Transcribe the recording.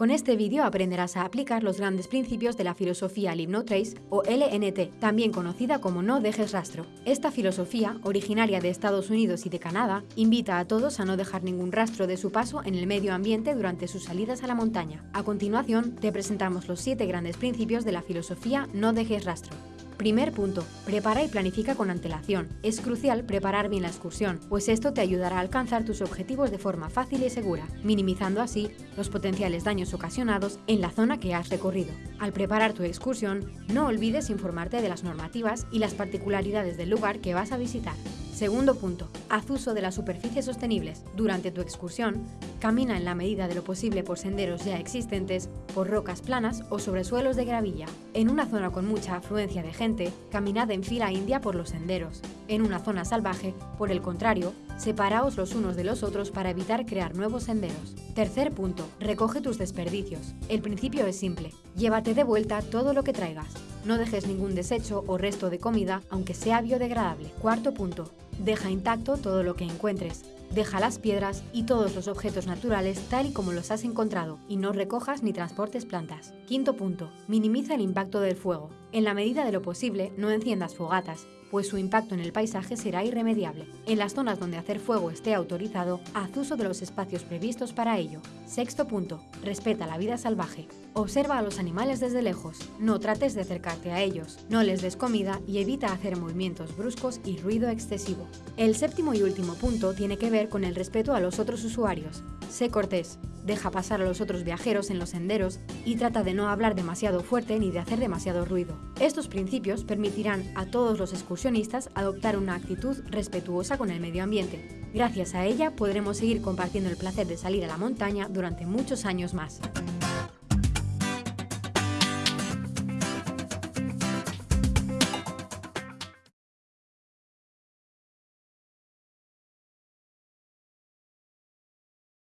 Con este vídeo aprenderás a aplicar los grandes principios de la filosofía Leave No Trace o LNT, también conocida como No dejes rastro. Esta filosofía, originaria de Estados Unidos y de Canadá, invita a todos a no dejar ningún rastro de su paso en el medio ambiente durante sus salidas a la montaña. A continuación, te presentamos los siete grandes principios de la filosofía No dejes rastro. Primer punto, prepara y planifica con antelación. Es crucial preparar bien la excursión, pues esto te ayudará a alcanzar tus objetivos de forma fácil y segura, minimizando así los potenciales daños ocasionados en la zona que has recorrido. Al preparar tu excursión, no olvides informarte de las normativas y las particularidades del lugar que vas a visitar. Segundo punto, haz uso de las superficies sostenibles. Durante tu excursión, camina en la medida de lo posible por senderos ya existentes, por rocas planas o sobre suelos de gravilla. En una zona con mucha afluencia de gente, caminad en fila india por los senderos. En una zona salvaje, por el contrario, separaos los unos de los otros para evitar crear nuevos senderos. Tercer punto, recoge tus desperdicios. El principio es simple, llévate de vuelta todo lo que traigas. No dejes ningún desecho o resto de comida, aunque sea biodegradable. Cuarto punto, Deja intacto todo lo que encuentres. Deja las piedras y todos los objetos naturales tal y como los has encontrado y no recojas ni transportes plantas. Quinto punto. Minimiza el impacto del fuego. En la medida de lo posible, no enciendas fogatas, pues su impacto en el paisaje será irremediable. En las zonas donde hacer fuego esté autorizado, haz uso de los espacios previstos para ello. Sexto punto. Respeta la vida salvaje. Observa a los animales desde lejos. No trates de acercarte a ellos. No les des comida y evita hacer movimientos bruscos y ruido excesivo. El séptimo y último punto tiene que ver con el respeto a los otros usuarios. Sé cortés deja pasar a los otros viajeros en los senderos y trata de no hablar demasiado fuerte ni de hacer demasiado ruido. Estos principios permitirán a todos los excursionistas adoptar una actitud respetuosa con el medio ambiente. Gracias a ella podremos seguir compartiendo el placer de salir a la montaña durante muchos años más.